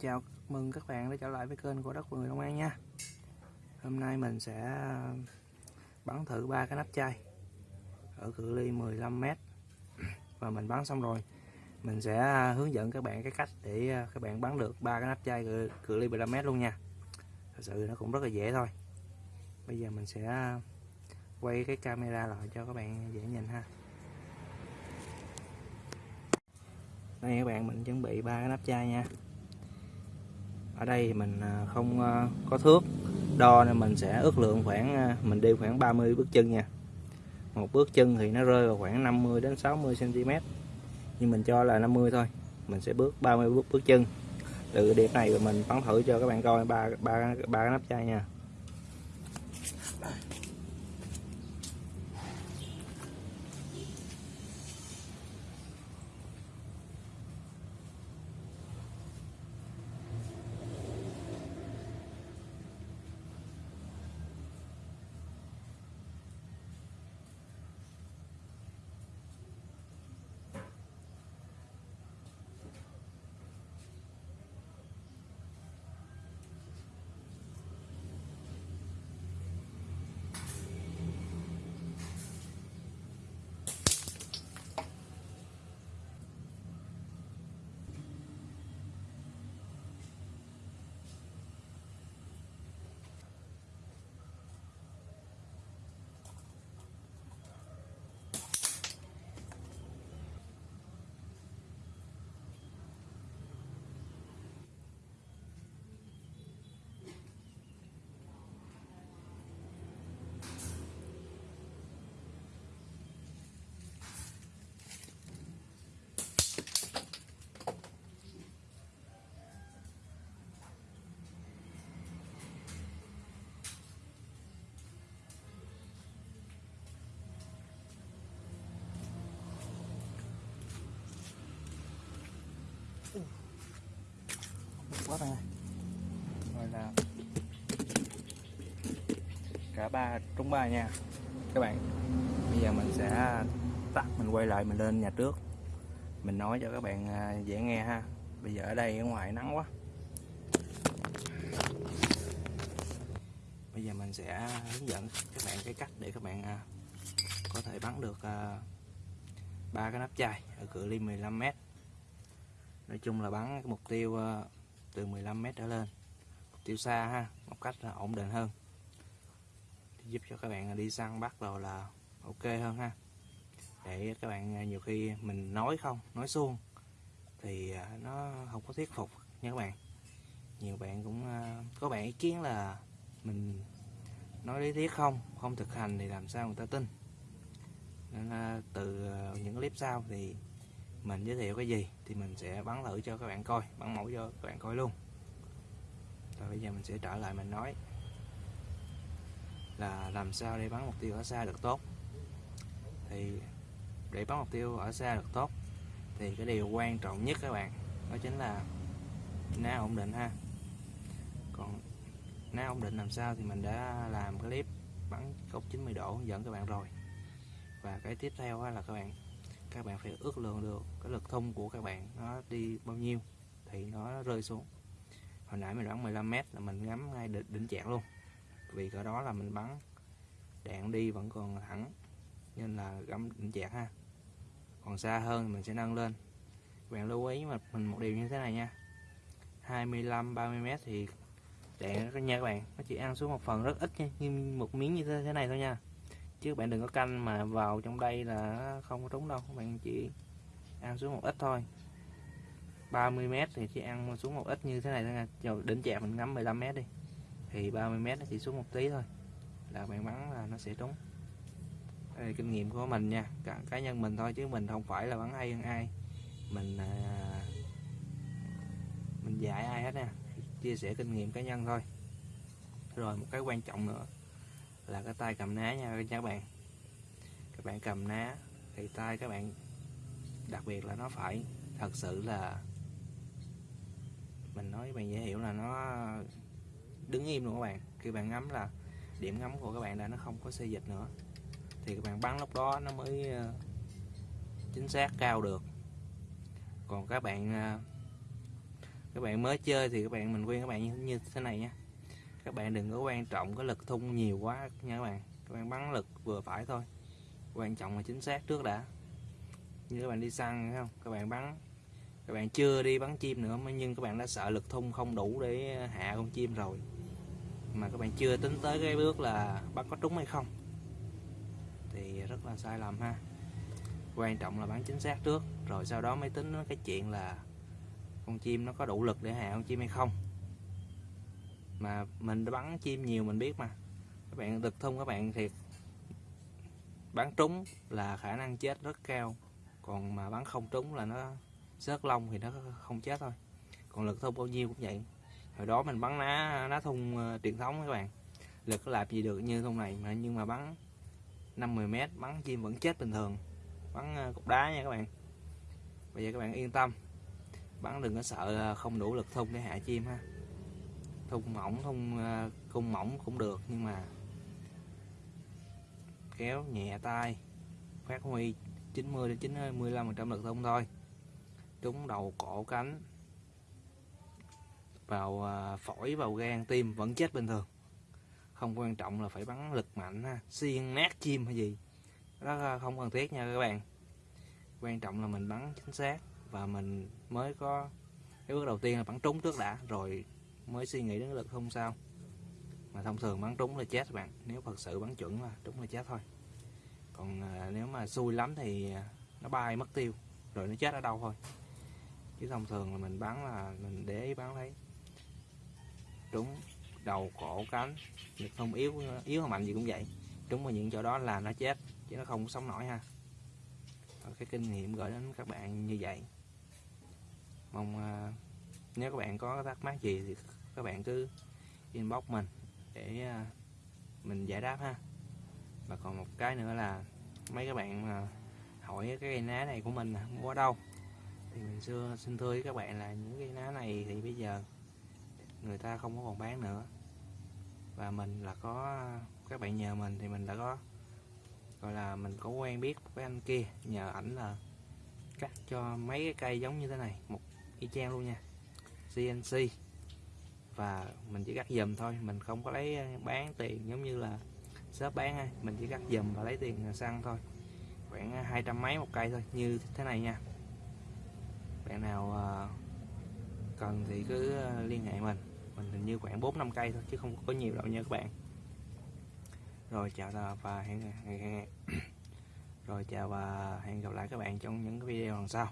chào mừng các bạn đã trở lại với kênh của đất vườn Long An nha. Hôm nay mình sẽ ờ, bắn thử ba cái nắp chai ở cự ly 15m và mình bắn xong rồi mình sẽ ờ, hướng dẫn các bạn cái cách để ờ, các bạn bắn được ba cái nắp chai cự, cự ly 15m luôn nha. Thật sự nó cũng rất là dễ thôi. Bây giờ mình sẽ quay cái camera lại cho các bạn dễ nhìn ha. Đây các bạn mình chuẩn bị ba cái nắp chai nha ở đây mình à, không à, có thước, đo nên mình sẽ ước lượng khoảng à, mình đi khoảng 30 bước chân nha. Một bước chân thì nó rơi vào khoảng 50 đến 60 cm nhưng mình cho là 50 thôi, mình sẽ bước 30 bước bước chân. Từ điểm này mình bắn thử cho các bạn coi ba ba ba cái nắp chai nha. Quá bạn ơi. Rồi là cả ba trúng ba nha. Các bạn, bây giờ mình sẽ tắt, mình quay lại, mình lên nhà trước. Mình nói cho các bạn à, dễ nghe ha. Bây giờ ở đây, ở ngoài nắng quá. Bây giờ mình sẽ hướng dẫn các bạn cái cách để các bạn à, có thể bắn được à, ba cái nắp chai ở cự ly 15m nói chung là bắn mục tiêu từ 15m trở lên. Tiêu xa ha, một cách ổn định hơn. Giúp cho các bạn đi săn bắt rồi là ok hơn ha. Để các bạn à, nhiều khi mình nói không, nói suông thì à, nó không có thuyết phục nha các bạn. Nhiều bạn cũng à, có bạn ý kiến là mình nói lý thuyết không không thực hành thì làm sao người ta tin. Nên từ những clip sau thì mình giới thiệu cái gì thì mình sẽ bắn thử cho các bạn coi, bắn mẫu cho các bạn coi luôn. Rồi bây giờ mình sẽ trở lại mình nói là làm sao để bắn mục tiêu ở xa được tốt. Thì để bắn mục tiêu ở xa được tốt thì cái điều quan trọng nhất các bạn, đó chính là ná ổn định ha. Còn ná ổn định làm sao thì mình đã làm clip bắn góc 90 độ, dẫn các bạn rồi. Và cái tiếp theo là các bạn các bạn phải ước lượng được cái lực thung của các bạn nó đi bao nhiêu thì nó rơi xuống. Hồi nãy mình bắn 15m là mình ngắm ngay đỉnh, đỉnh chẹt luôn. Vì cỡ đó là mình bắn đạn đi vẫn còn thẳng nên là gắm đỉnh chẹt ha. Còn xa hơn mình sẽ nâng lên. Các bạn lưu ý mà mình một điều như thế này nha. 25 30m thì đạn nha các bạn. Nó chỉ ăn xuống một phần rất ít nha như một miếng như thế này thôi nha chứ bạn đừng có canh mà vào trong đây là không có trúng đâu. Bạn chỉ ăn xuống một ít thôi. 30m thì chỉ ăn xuống một ít như thế này thôi nha. Rồi đỉnh chạm mình ngắm 15m đi. Thì 30m nó chỉ xuống một tí thôi là bạn bắn là nó sẽ trúng. Đây là kinh nghiệm của mình nha. Cả cá nhân mình thôi chứ mình không phải là bắn hay hơn ai. Mình à, mình dạy ai hết nha. Chia sẻ kinh nghiệm cá nhân thôi. Rồi một cái quan trọng nữa là cái tay cầm ná nha các bạn. Các bạn cầm ná thì tay các bạn đặc biệt là nó phải thật sự là mình nói bạn dễ hiểu là nó đứng im luôn các bạn. Khi bạn ngắm là điểm ngắm của các bạn là nó không có xê dịch nữa. Thì các bạn bắn lúc đó nó mới ờ, chính xác cao được. Còn các bạn ờ, các bạn mới chơi thì các bạn mình khuyên các bạn như, như thế này nha các bạn đừng có quan trọng cái lực thun nhiều quá nha các bạn. Các bạn bắn lực vừa phải thôi. Quan trọng là chính xác trước đã. Như các bạn đi săn, thấy không? Các bạn bắn. Các bạn chưa đi bắn chim nữa nhưng các bạn đã sợ lực thun không đủ để hạ con chim rồi. Mà các bạn chưa tính tới cái bước là bắn có trúng hay không. Thì rất là sai lầm ha. Quan trọng là bắn chính xác trước, rồi sau đó mới tính cái chuyện là con chim nó có đủ lực để hạ con chim hay không mà mình bắn chim nhiều mình biết mà. Các bạn lực thun các bạn thiệt bắn trúng là khả năng chết rất cao. Còn mà bắn không trúng là nó rớt lông thì nó không chết thôi. Còn lực thun bao nhiêu cũng vậy. Hồi đó mình bắn ná ná thun uh, ờ, truyền thống các bạn. Lực có làm gì được như thun này mà nhưng mà bắn 50 mét bắn chim vẫn chết bình thường. Bắn uh, cục đá nha các bạn. Bây giờ các bạn yên tâm. Bắn đừng có sợ không đủ lực thun để hạ chim ha thun mỏng thun cung ờ, mỏng cũng được, nhưng mà kéo nhẹ tay, phát huy 90 đến 95 phần trăm lực thông thôi. Trúng đầu cổ cánh, vào ờ, phổi, vào gan, tim vẫn chết bình thường. Không quan trọng là phải bắn lực mạnh ha, xiên nát chim hay gì đó, không cần thiết nha các bạn. Quan trọng là mình bắn chính xác và mình mới có, cái bước đầu tiên là bắn trúng trước đã, rồi mới suy nghĩ đến lực không sao. Mà thông thường bắn trúng là chết các bạn. Nếu thật sự bắn chuẩn là trúng là chết thôi. Còn à, nếu mà xui lắm thì à, nó bay mất tiêu. Rồi nó chết ở đâu thôi. Chứ thông thường là mình bắn là mình để ý bắn thấy trúng đầu cổ cánh. Lực không yếu yếu hay mạnh gì cũng vậy. Trúng vào những chỗ đó là nó chết chứ nó không sống nổi ha. Rồi cái kinh nghiệm gửi đến các bạn như vậy. Mong à, nếu các bạn có thắc mắc gì thì các bạn cứ inbox mình để à, mình giải đáp ha. Và còn một cái nữa là mấy các bạn hỏi cái cây ná này của mình mua ở đâu? Thì mình xưa xin thưa với các bạn là những cây ná này thì bây giờ người ta không có còn bán nữa. Và mình là có à, các bạn nhờ mình thì mình đã có, gọi là mình có quen biết với anh kia. Nhờ ảnh là cắt cho mấy cái cây giống như thế này, một y chang luôn nha. CNC và mình chỉ cắt dùm thôi. Mình không có lấy ờ, bán tiền giống như là shop bán ha. Mình chỉ cắt dùm và lấy tiền xăng thôi. Khoảng ờ, hai trăm mấy một cây thôi như thế này nha. Bạn nào ờ, cần thì cứ liên hệ mình. Mình hình như khoảng 4 năm cây thôi chứ không có nhiều đâu nha các bạn. Rồi chào và hẹn, hẹn, hẹn rồi chào và hẹn gặp lại các bạn trong những video lần sau.